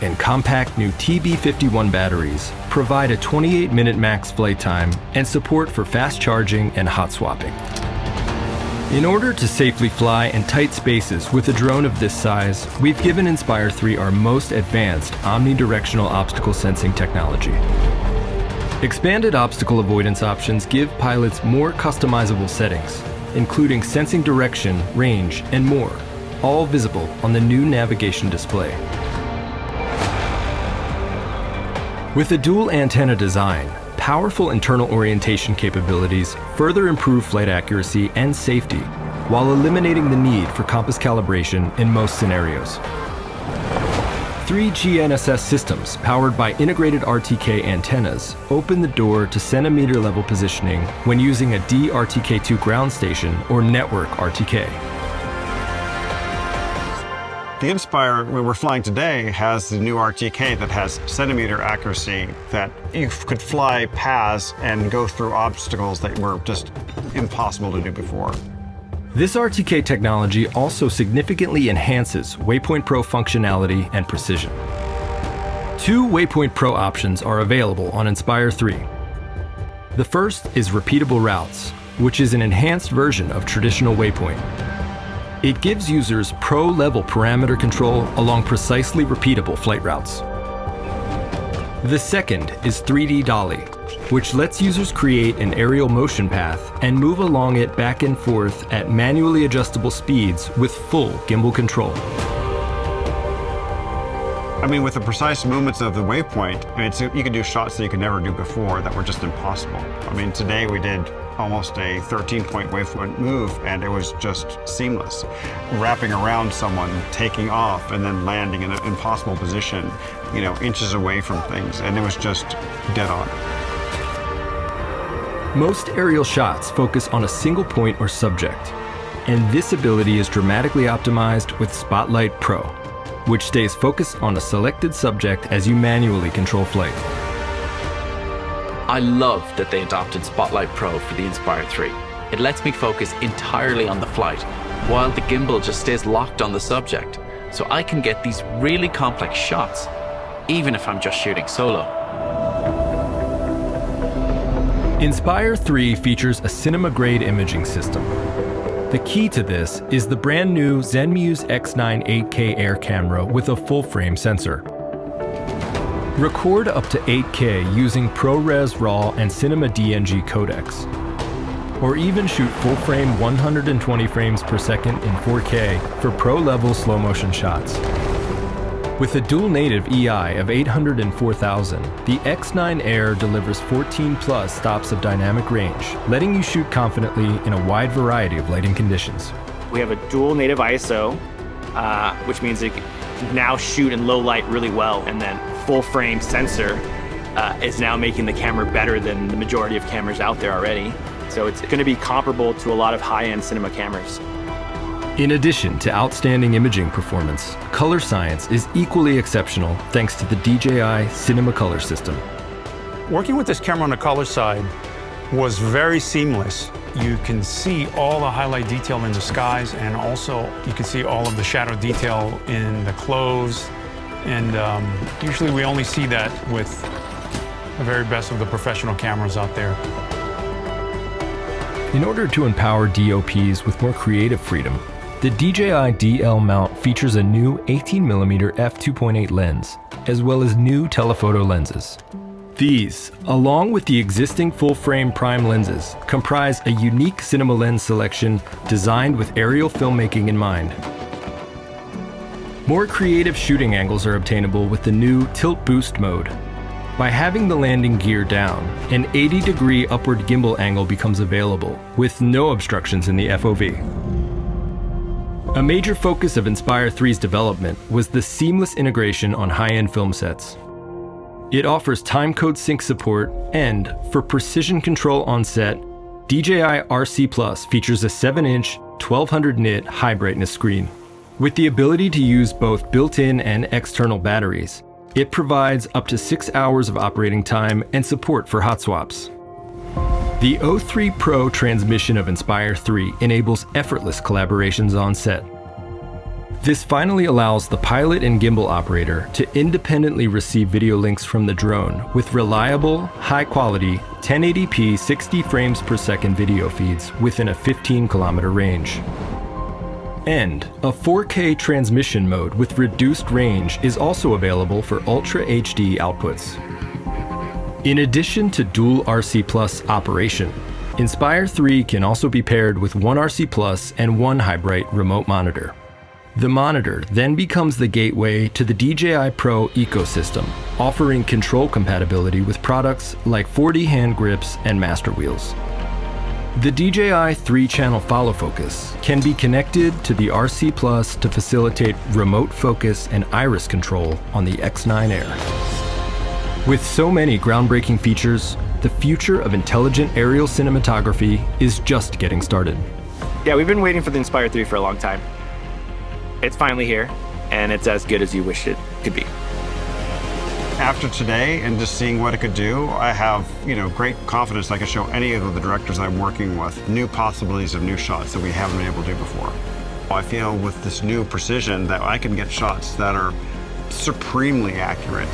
and compact new TB51 batteries provide a 28-minute max flight time and support for fast charging and hot swapping. In order to safely fly in tight spaces with a drone of this size, we've given Inspire 3 our most advanced omnidirectional obstacle sensing technology. Expanded obstacle avoidance options give pilots more customizable settings, including sensing direction, range, and more, all visible on the new navigation display. With a dual antenna design, powerful internal orientation capabilities further improve flight accuracy and safety while eliminating the need for compass calibration in most scenarios. Three GNSS systems powered by integrated RTK antennas open the door to centimeter level positioning when using a DRTK2 ground station or network RTK. The Inspire, we're flying today, has the new RTK that has centimeter accuracy that you could fly paths and go through obstacles that were just impossible to do before. This RTK technology also significantly enhances Waypoint Pro functionality and precision. Two Waypoint Pro options are available on Inspire 3. The first is repeatable routes, which is an enhanced version of traditional Waypoint. It gives users pro-level parameter control along precisely repeatable flight routes. The second is 3D Dolly, which lets users create an aerial motion path and move along it back and forth at manually adjustable speeds with full gimbal control. I mean, with the precise movements of the waypoint, I mean, you can do shots that you could never do before that were just impossible. I mean, today we did almost a 13-point waypoint move, and it was just seamless. Wrapping around someone, taking off, and then landing in an impossible position, you know, inches away from things, and it was just dead on. Most aerial shots focus on a single point or subject, and this ability is dramatically optimized with Spotlight Pro, which stays focused on a selected subject as you manually control flight. I love that they adopted Spotlight Pro for the Inspire 3. It lets me focus entirely on the flight, while the gimbal just stays locked on the subject, so I can get these really complex shots, even if I'm just shooting solo. Inspire 3 features a cinema-grade imaging system. The key to this is the brand new Zenmuse X9 8K Air camera with a full-frame sensor. Record up to 8K using ProRes RAW and Cinema DNG codecs. Or even shoot full frame 120 frames per second in 4K for pro-level slow motion shots. With a dual native EI of 804,000, the X9 Air delivers 14 plus stops of dynamic range, letting you shoot confidently in a wide variety of lighting conditions. We have a dual native ISO, uh, which means it can now shoot in low light really well, and then full frame sensor uh, is now making the camera better than the majority of cameras out there already. So it's going to be comparable to a lot of high-end cinema cameras. In addition to outstanding imaging performance, color science is equally exceptional thanks to the DJI Cinema Color system. Working with this camera on the color side was very seamless. You can see all the highlight detail in the skies and also you can see all of the shadow detail in the clothes, and um, usually we only see that with the very best of the professional cameras out there. In order to empower DOPs with more creative freedom, the DJI DL mount features a new 18mm f2.8 lens, as well as new telephoto lenses. These, along with the existing full-frame prime lenses, comprise a unique cinema lens selection designed with aerial filmmaking in mind. More creative shooting angles are obtainable with the new Tilt Boost mode. By having the landing gear down, an 80 degree upward gimbal angle becomes available, with no obstructions in the FOV. A major focus of Inspire 3's development was the seamless integration on high-end film sets. It offers timecode sync support, and for precision control on set, DJI RC Plus features a 7-inch, 1200 nit high brightness screen. With the ability to use both built-in and external batteries, it provides up to six hours of operating time and support for hot swaps. The O3 Pro transmission of Inspire 3 enables effortless collaborations on set. This finally allows the pilot and gimbal operator to independently receive video links from the drone with reliable, high quality, 1080p 60 frames per second video feeds within a 15 kilometer range. And a 4K transmission mode with reduced range is also available for Ultra HD outputs. In addition to dual RC Plus operation, Inspire 3 can also be paired with one RC Plus and one High-Bright remote monitor. The monitor then becomes the gateway to the DJI Pro ecosystem, offering control compatibility with products like 4D hand grips and master wheels. The DJI 3-channel follow focus can be connected to the RC Plus to facilitate remote focus and iris control on the X9 Air. With so many groundbreaking features, the future of intelligent aerial cinematography is just getting started. Yeah, we've been waiting for the Inspire 3 for a long time. It's finally here, and it's as good as you wish it could be. After today and just seeing what it could do, I have, you know, great confidence I can show any of the directors I'm working with new possibilities of new shots that we haven't been able to do before. I feel with this new precision that I can get shots that are supremely accurate.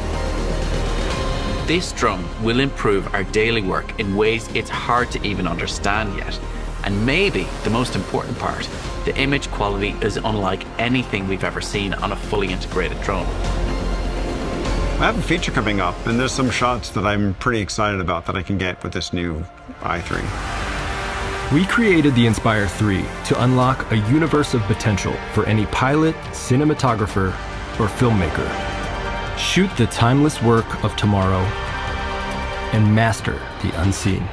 This drone will improve our daily work in ways it's hard to even understand yet. And maybe the most important part, the image quality is unlike anything we've ever seen on a fully integrated drone. I have a feature coming up, and there's some shots that I'm pretty excited about that I can get with this new i3. We created the Inspire 3 to unlock a universe of potential for any pilot, cinematographer, or filmmaker. Shoot the timeless work of tomorrow and master the unseen.